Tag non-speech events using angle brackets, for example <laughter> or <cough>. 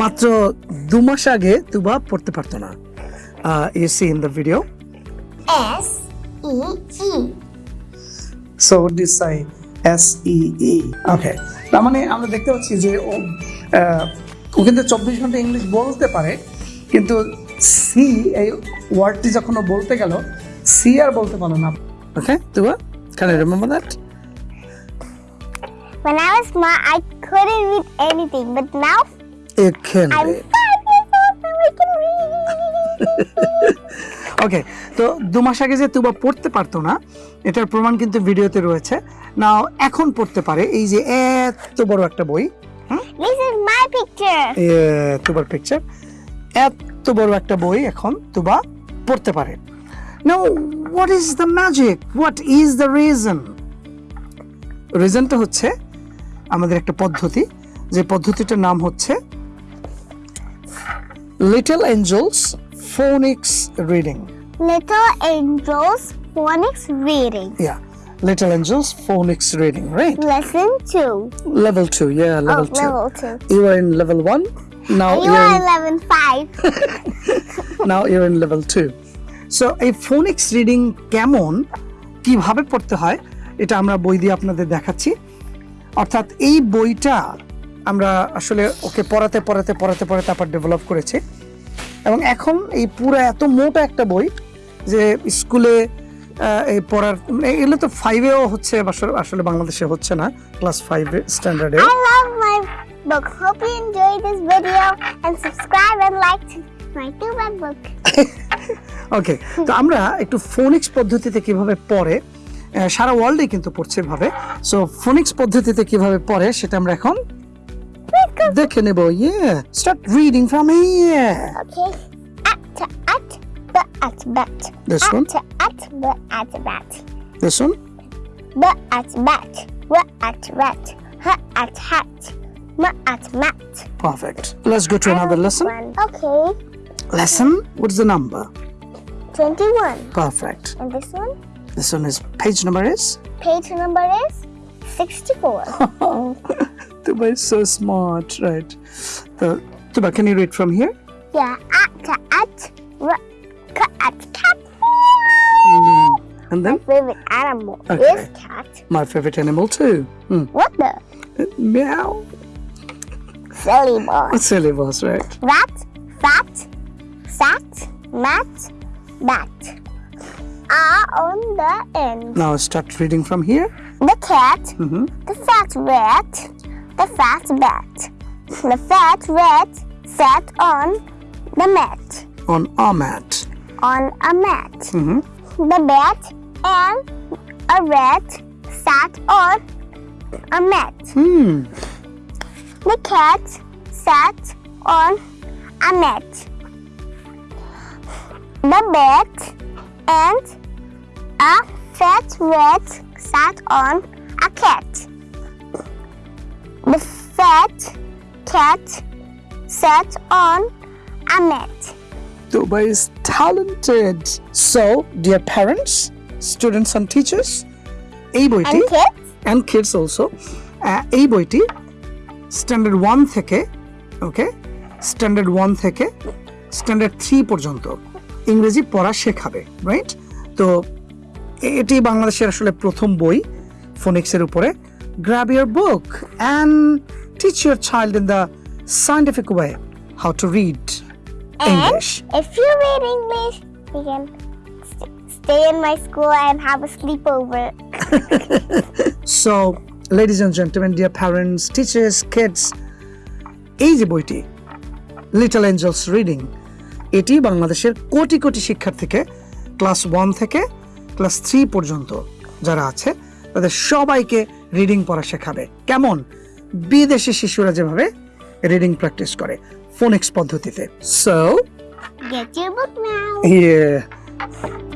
মাত্র দু মাস আগে তুবা পড়তে পারতো না। You see in the video E E. So this I S E E okay তার মানে আমরা দেখতে পাচ্ছি যে ও ও কিন্তু চব্বিশ ঘণ্টা ইংলিশ বলতে পারে কিন্তু সি এই ওয়ার্ডটি যখন বলতে গেল সি আর বলতে পারল না। Okay Tuba can I remember that When I was small, I couldn't read anything, but now it can I'm five years old I can read. <laughs> Okay তো দু মাস আগে যে তুবা পড়তে পারতো না এটার প্রমাণ কিন্তু ভিডিওতে রয়েছে। নাও এখন পড়তে পারে এই যে এত বড় একটা বই This is my picture. এ, তুবার পিকচার এত বড় একটা বই এখন তুবা পড়তে পারে। Now what is the magic what is the reason রিজনটা হচ্ছে আমাদের একটা পদ্ধতি যে পদ্ধতিটার নাম হচ্ছে little angels phonics reading little angels phonics reading yeah little angels phonics reading right lesson 2 level 2 yeah level 2 you are in level 1 now you are 11 5 now you are in level 2 so এই phonics reading কেমন কীভাবে পড়তে হয় এটা আমরা বই দিয়ে আপনাদের দেখাচ্ছি। অর্থাৎ এই বইটা আমরা আসলে ওকে পড়াতে পড়াতে পড়াতে পড়াতে আবার ডেভেলপ করেছি এবং এখন এই পুরো এত মোটা একটা বই যে স্কুলে এই পড়ার এগুলো তো ফাইভেও হচ্ছে আসলে- বাংলাদেশে হচ্ছে না ক্লাস ফাইভে স্ট্যান্ডার্ডে book. Hope you enjoyed this video and subscribe and like to my book. <laughs> ওকে তো আমরা একটু ফোনিক্স পদ্ধতিতে কীভাবে পড়ে সারা ওয়ার্ল্ডে কিন্তু পড়ছে ভাবে সো ফোনিক্স পদ্ধতিতে কিভাবে পড়ে সেটা আমরা এখন দেখে নেব ইয়ে start reading from here Okay. At to at but at bat. This at one? to at but at bat. This one But at bat. What at rat. Huh at hat. Ma at mat. Perfect let's go to another lesson One. Okay. Lesson what's the number 21. Perfect And this one? This one is page number is? Page number is 64. <laughs> Tuba is so smart, right? Uh, the, Tuba, can you read from here? Yeah, at at at cat. Mm. And then? My favorite animal okay. is cat. My favorite animal too. Mm. What the? Uh, meow. Silly boss. Silly boss, right? Rat, fat, fat, mat, bat. Are on the end. Now start reading from here. The cat, Mhm. the fat rat, the fat bat. The fat rat sat on the mat. On a mat. On a mat. Mhm. The bat and a rat sat on a mat. Hmm. The cat sat on a mat. The bat and a fat rat sat on a cat. The fat cat sat on a mat. Tuba is talented. So, dear parents, students and teachers, এই বইটি And kids, and kids also আহ, এই বইটি standard one থেকে ওকে standard one থেকে standard three পর্যন্ত ইংরেজি পড়া শেখাবে রাইট তো এ- এটি বাংলাদেশের আসলে প্রথম বই ফোনিক্সের উপরে grab your book and teach your child in the scientific way how to read English you can st- stay in my school and have a sleepover. So ladies and gentleman dear parents teachers kids এই যে বইটি little Angeles reading এটি বাংলাদেশের কোটি কোটি শিক্ষার্থীকে class one থেকে class three পর্যন্ত যারা আছে তাদের সবাইকে রিডিং পড়া শেখাবে কেমন বিদেশি শিশুরা যেভাবে রিডিং প্র্যাকটিস করে ফোনিক্স পদ্ধতিতে so Get your book now. Yeah.